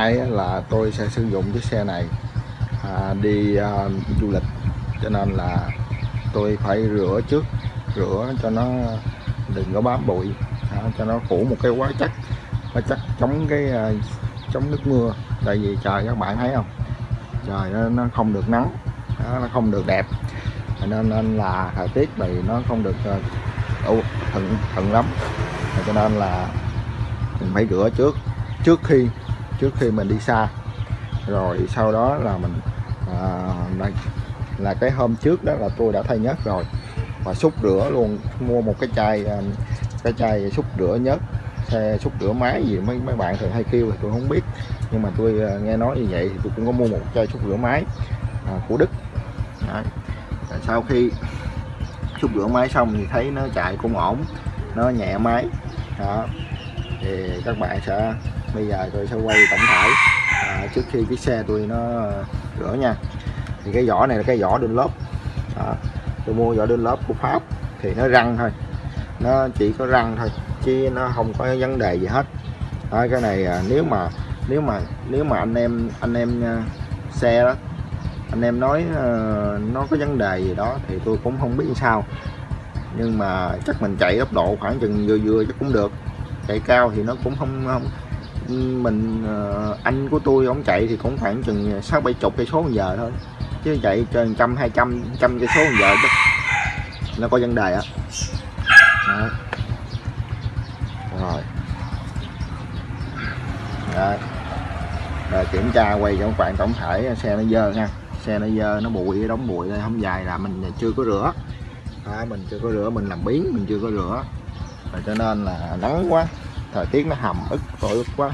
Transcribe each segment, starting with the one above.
nay là tôi sẽ sử dụng chiếc xe này à, đi à, du lịch. Cho nên là tôi phải rửa trước rửa cho nó đừng có bám bụi à, cho nó phủ một cái quá chắc quá chắc chống cái à, chống nước mưa. Tại vì trời các bạn thấy không? Trời nó, nó không được nắng đó, nó không được đẹp. Nên nên là thời tiết này nó không được uh, thuận thuận lắm. Cho nên là mình phải rửa trước. Trước khi trước khi mình đi xa. Rồi sau đó là mình à, là, là cái hôm trước đó là tôi đã thay nhớt rồi. Và xúc rửa luôn mua một cái chai à, cái chai xúc rửa nhớt xe xúc rửa máy gì mấy mấy bạn thường hay kêu thì tôi không biết. Nhưng mà tôi à, nghe nói như vậy thì tôi cũng có mua một chai xúc rửa máy à, của Đức. Đấy. sau khi xúc rửa máy xong thì thấy nó chạy cũng ổn nó nhẹ máy. Đó. Thì các bạn sẽ bây giờ tôi sẽ quay tổng thể. À, trước khi cái xe tôi nó à, rửa nha. Thì cái vỏ này là cái vỏ đun lốp à, tôi mua vỏ đun lốp của Pháp. Thì nó răng thôi. Nó chỉ có răng thôi chứ nó không có vấn đề gì hết. À, cái này à, nếu mà nếu mà nếu mà anh em anh em à, xe đó anh em nói à, nó có vấn đề gì đó thì tôi cũng không biết sao. Nhưng mà chắc mình chạy tốc độ khoảng chừng vừa vừa chắc cũng được. Chạy cao thì nó cũng không, không mình ờ, anh của tôi ông chạy thì cũng khoảng chừng sáu bảy chục cây số một giờ thôi. Chứ chạy trên trăm hai trăm trăm cây số một giờ chứ nó có vấn đề á. Rồi. Rồi rồi kiểm tra quay cho các bạn tổng thể xe nó dơ nha. Xe nó dơ nó bụi đóng bụi đây không dài là mình chưa có rửa. À, mình chưa có rửa mình làm biến mình chưa có rửa. Rồi cho nên là nắng quá thời tiết nó hầm ức tội quá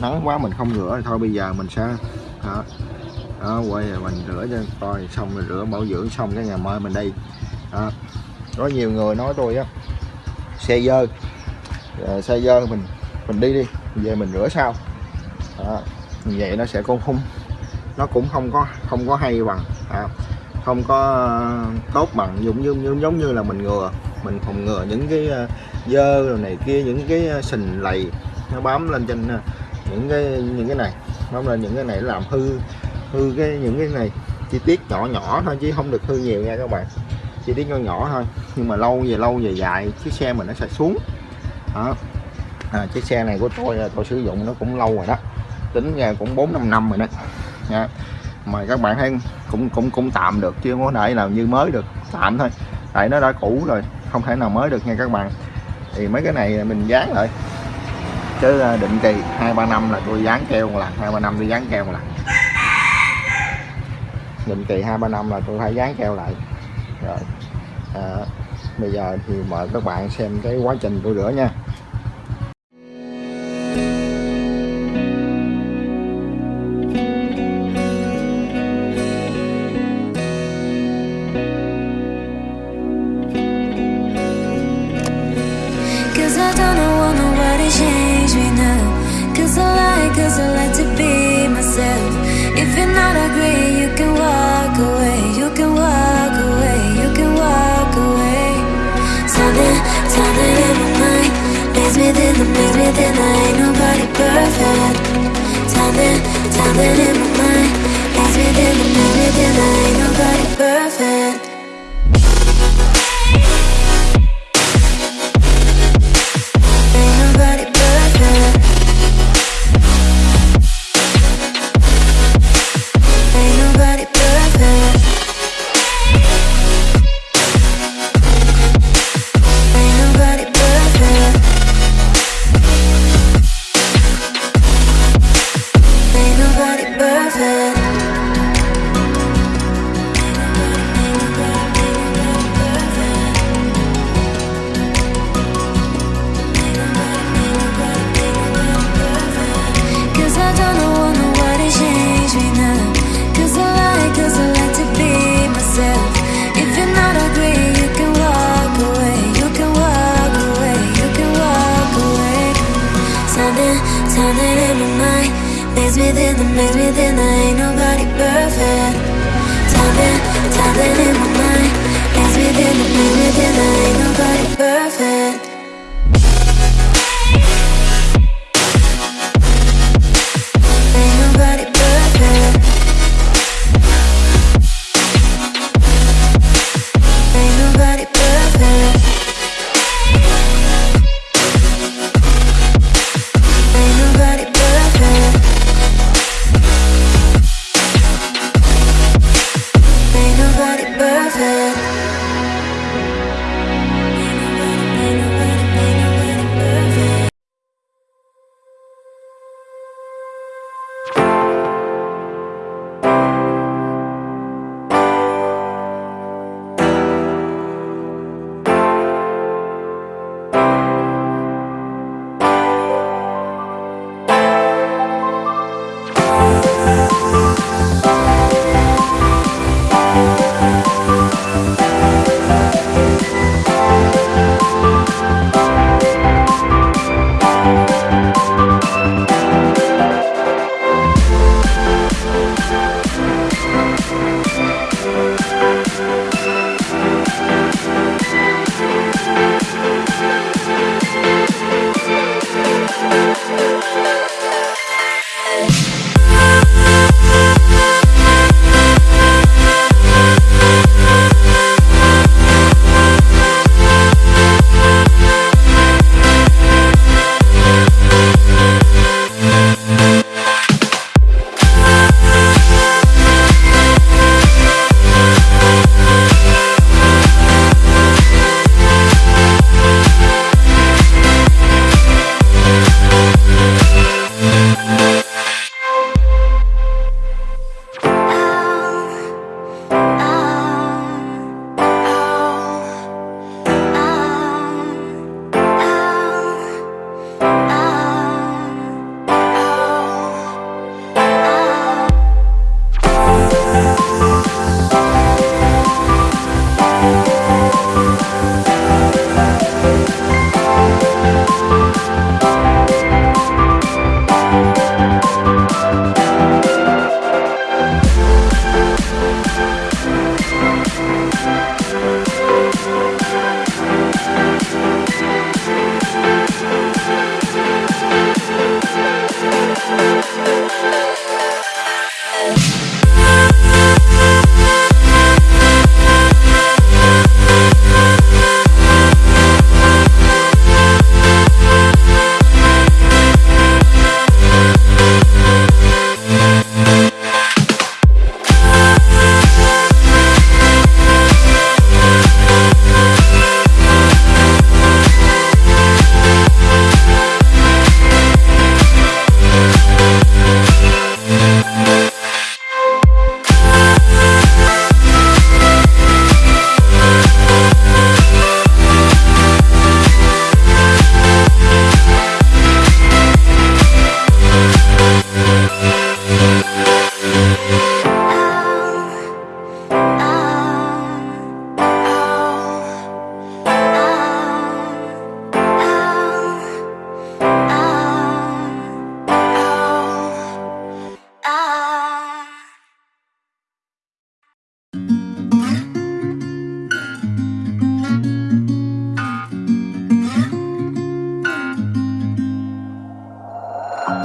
nắng quá mình không rửa thì thôi bây giờ mình sẽ đó, đó quay rồi mình rửa cho coi xong rồi rửa bảo dưỡng xong cái ngày mai mình đi đó. có nhiều người nói tôi á xe dơ à, xe dơ mình mình đi đi về mình rửa sau đó. vậy nó sẽ không không nó cũng không có không có hay bằng à, không có ờ, tốt bằng giống như giống, giống như là mình ngừa mình phòng ngừa những cái ờ, dơ rồi này kia những cái sình lầy nó bám lên trên à, những cái những cái này bám lên những cái này làm hư hư cái những cái này. Chi tiết nhỏ nhỏ thôi chứ không được hư nhiều nha các bạn. Chi tiết nhỏ nhỏ thôi nhưng mà lâu về lâu về dài chiếc xe mình nó sẽ xuống. Đó. À, chiếc xe này của tôi à, tôi sử dụng nó cũng lâu rồi đó. Tính ra cũng bốn năm năm rồi đó. Nha. Mà các bạn thấy cũng cũng cũng tạm được chứ không có thể nào như mới được. Tạm thôi. Tại nó đã cũ rồi không thể nào mới được nha các bạn. Thì mấy cái này mình dán lại chứ à, định kỳ hai ba năm là tôi dán keo một lần hai ba năm tôi dán keo một lần. Định kỳ hai ba năm là tôi phải dán keo lại. Rồi à, bây giờ thì mời các bạn xem cái quá trình tôi rửa nha cause I like to be myself. If you're not agree, you can walk away. You can walk away, you can walk away. Something, something in my mind. Makes me think, that makes me think I ain't nobody perfect. Something, something in my mind. Makes me think, that makes me think I ain't nobody perfect. makes me think there ain't nobody perfect. Something, something in my mind. Makes me think, makes me think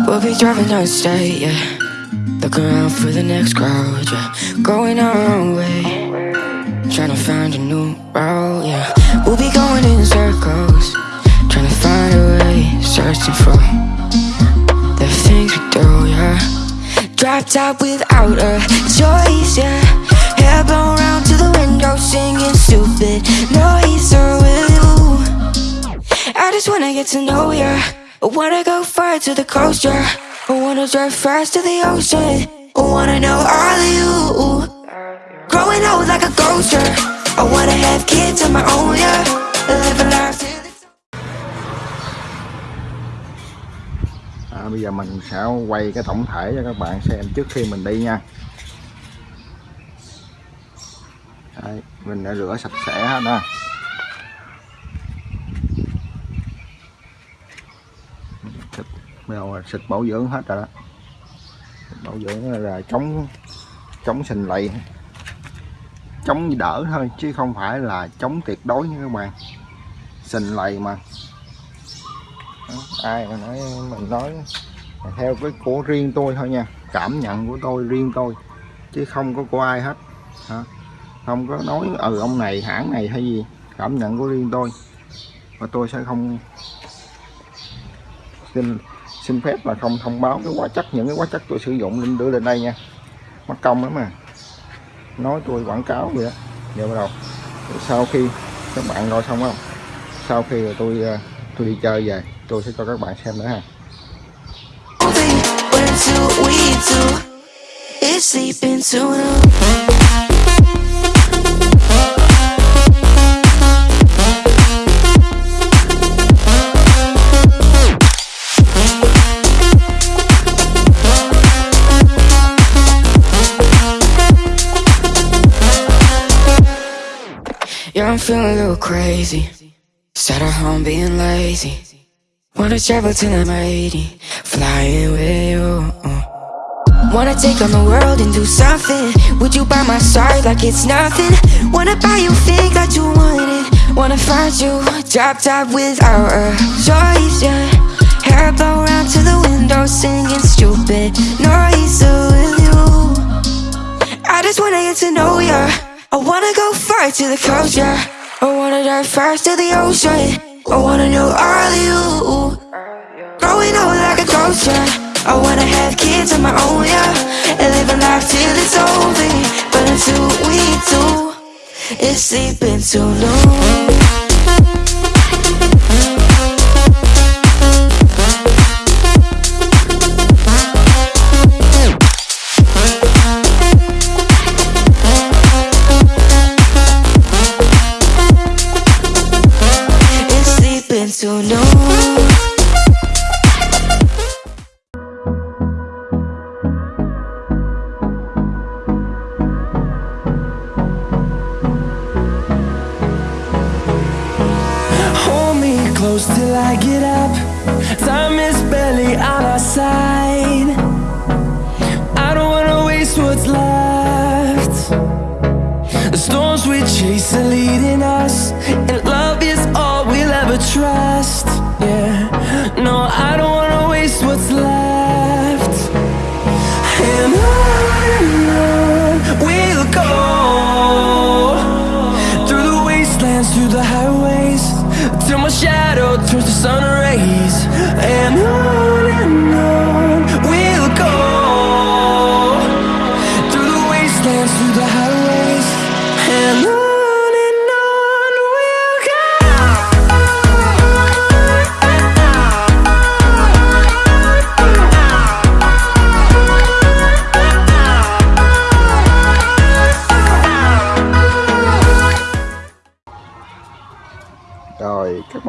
We'll be driving down the state, yeah. Looking around for the next crowd, yeah. Going our own way. Trying to find a new route, yeah. We'll be going in circles. Trying to find a way. Searching for the things we do, yeah. Drop top without a choice, yeah. Hair blown round to the window, singing stupid noise with oh, you. I just wanna get to know ya. I wanna go far to the coast, yeah. I wanna drive fast to the ocean. I wanna know all of you. Growing old like a ghost, yeah. I wanna have kids of my own, yeah. Live a life à, bây giờ mình sẽ quay cái tổng thể cho các bạn xem trước khi mình đi nha Đấy, mình đã rửa sạch sẽ hết rồi rồi xịt bảo dưỡng hết rồi đó. Bảo dưỡng là chống chống sình lầy chống đỡ thôi, chứ không phải là chống tuyệt đối nha các bạn. Sình lầy mà. Ai mà nói mình nói theo cái của riêng tôi thôi nha. Cảm nhận của tôi, riêng tôi. Chứ không có của ai hết. Hả? không có nói ừ ông này hãng này hay gì. Cảm nhận của riêng tôi. Và tôi sẽ không xin xin phép là không thông báo cái hóa chất, những cái hóa chất tôi sử dụng lên đưa lên đây nha. Mất công lắm mà. Nói tôi quảng cáo vậy đó giờ bắt đầu. Sau khi các bạn coi xong không? Sau khi tôi ờ, tôi đi chơi về, tôi sẽ cho các bạn xem nữa ha. It's sleeping too long. Yeah, I'm feeling a little crazy. Sat at home being lazy. Wanna travel till I'm 80, flying with you. Wanna take on the world and do something. Would you by my side like it's nothing? Wanna buy you things that you wanted. Wanna find you drop top without a choice, yeah. Hair blow round to the window, singing stupid noise with you. I just wanna get to know ya. I wanna go far to the coast, yeah. I wanna dive fast to the ocean. I wanna know all of you. Growing old like a ghost, yeah. I wanna have kids of my own, yeah. And live a life till it's over. But until we do, it's sleeping too long. Sleeping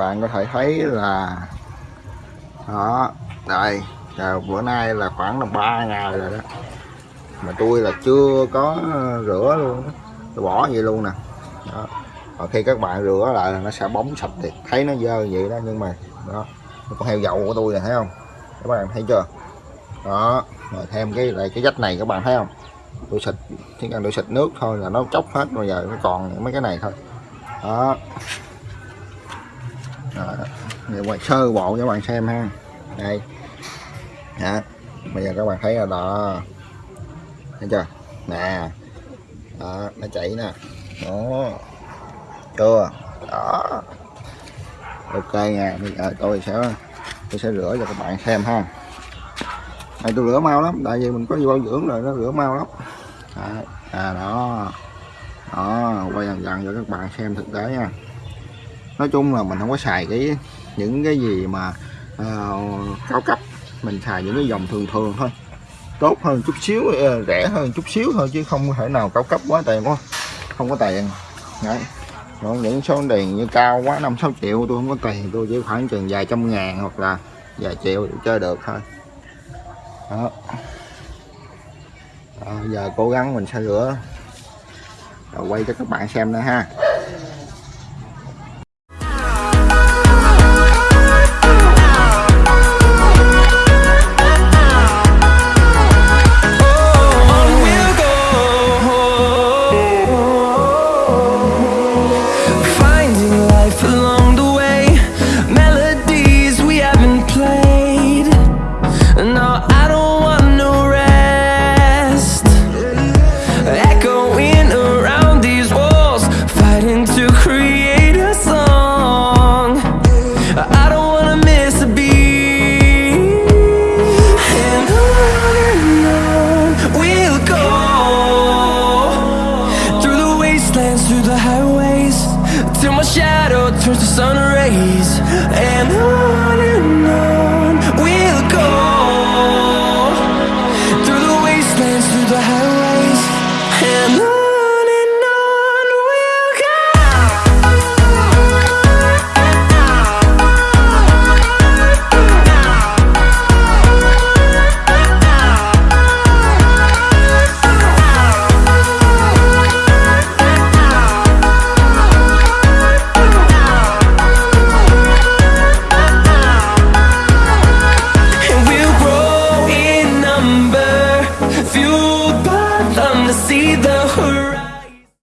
bạn có thể thấy là, đó, đây là bữa nay là khoảng là ba ngày rồi đó. Mà tôi là chưa có rửa luôn đó. tôi bỏ vậy luôn nè. Đó. Và khi các bạn rửa lại là nó sẽ bóng sạch thì thấy nó dơ vậy đó, nhưng mà, đó con heo dầu của tôi này thấy không? Các bạn thấy chưa? Đó rồi thêm cái lại cái dách này, các bạn thấy không? Tôi xịt, chỉ cần tôi xịt nước thôi là nó chốc hết, bây giờ nó còn mấy cái này thôi. Đó. Rồi, để quay sơ bộ cho các bạn xem ha. Đây. Hả? bây giờ các bạn thấy là đó. Thấy chưa? Nè. Đó nó chảy nè. Đó. Chưa? Đó. Ok nha. Bây giờ tôi sẽ tôi sẽ rửa cho các bạn xem ha. Này tôi rửa mau lắm. Tại vì mình có vô dưỡng rồi nó rửa mau lắm. À, à đó. Đó. Quay dần dần cho các bạn xem thực tế nha nói chung là mình không có xài cái những cái gì mà uh, cao cấp. Mình xài những cái dòng thường thường thôi. Tốt hơn chút xíu ờ, rẻ hơn chút xíu thôi chứ không thể nào cao cấp quá tiền quá. Không có tiền. Đấy. Còn những số tiền như cao quá năm sáu triệu tôi không có tiền tôi chỉ khoảng chừng vài trăm ngàn hoặc là vài triệu để chơi được thôi. Đó. à, giờ cố gắng mình sẽ rửa. Rồi quay cho các bạn xem nữa ha.